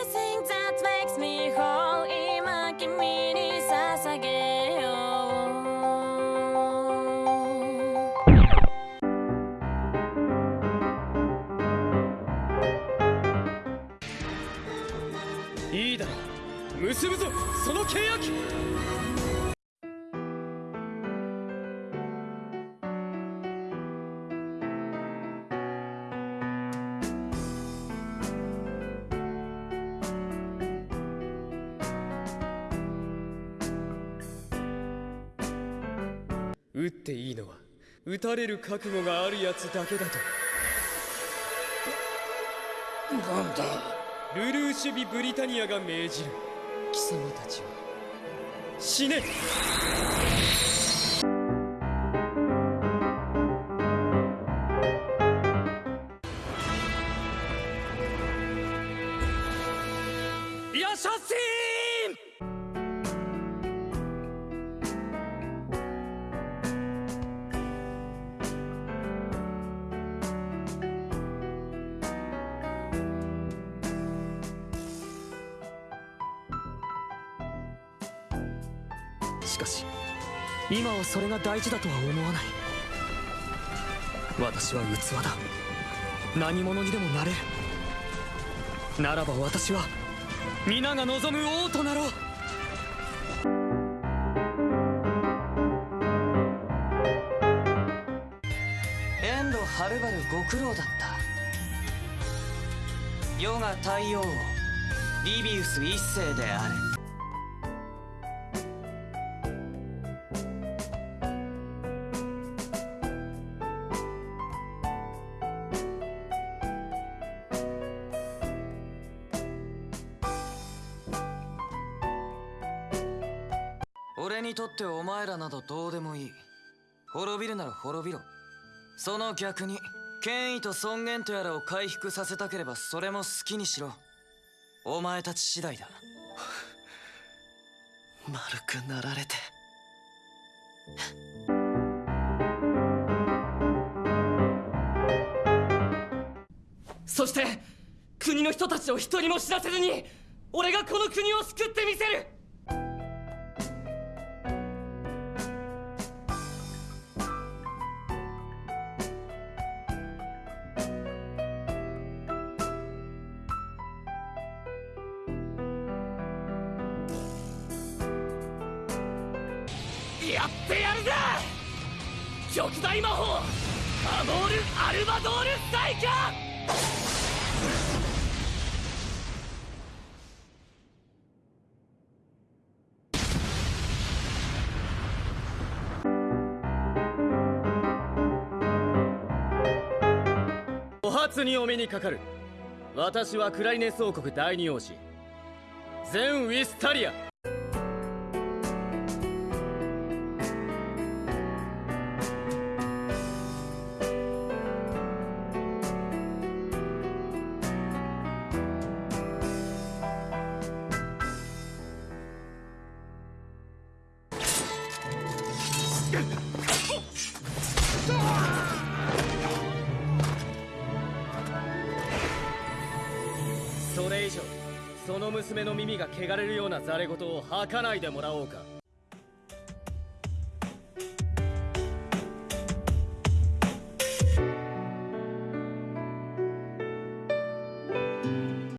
Everything that makes me whole 今君に捧げよういいだろう結ぶぞその契約撃っていいのは撃たれる覚悟があるやつだけだと。なんだ？ルルーシュビ・ブリタニアが命じる。貴様たちは死ね！ヤシャシーンしかし今はそれが大事だとは思わない。私は器だ。何者にでもなれる。ならば私は皆が望む王となろう。遠路はるばるご苦労だった。世が太陽王リビウス一世であるにとってお前らなどどうでもいい。滅びるなら滅びろ。その逆に権威と尊厳とやらを回復させたければそれも好きにしろ。お前たち次第だ。丸くなられて。そして国の人たちを一人も知らせずに俺がこの国を救ってみせる。やってやるぜ!極大魔法アモール・アルバドール・サイカお初にお目にかかる。私はクライネス王国第二王子。ゼン・ウィスタリア。その娘の耳が汚れるようなザレ言を吐かないでもらおうか。